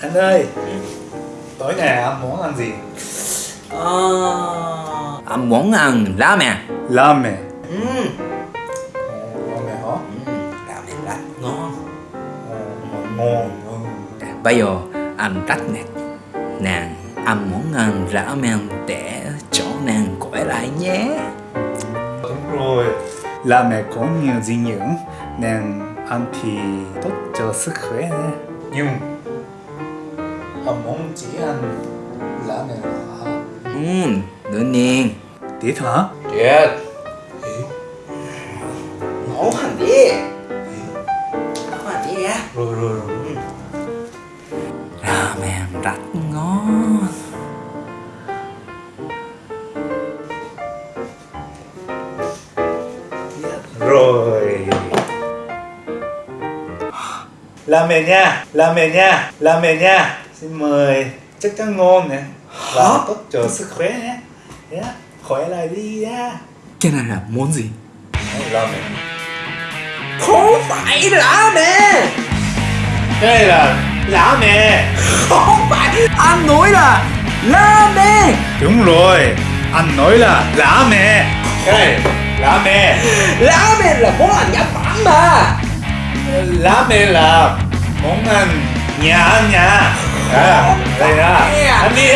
Anh ơi Tối nay anh muốn ăn gì? Ờ, anh muốn ăn ramen. Ramen Ừ, Ramen hả? ừ, ramen rất ngon. Ngon ngon Bây giờ anh rất mệt. Nàng, anh muốn ăn ramen để cho nàng khỏe lại nhé. Đúng rồi Ramen có nhiều dinh dưỡng Nên ăn thì tốt cho sức khỏe nè Nhưng Anh muốn chỉ ăn ramen hả? Ừ, đương nhiên. Thiệt hả? Tuyệt. Nấu hẳn đi. Nấu hẳn đi á. Rồi rồi rồi Ramen rất ngon. Rồi Ramen nha Ramen nha Ramen nha Xin mời Chắc chắn ngon nè Và tốt cho sức khỏe nhé yeah. Khỏe lại đi nha Cái này là món gì? Ramen Không phải ramen. Cái này là ramen Không phải. Anh nói là ramen. Đúng rồi Anh nói là ramen Cái này ramen Ramen là món ăn Nhật Bản mà. Ramen là món ăn nhà nhà à, Đây nha Ăn đi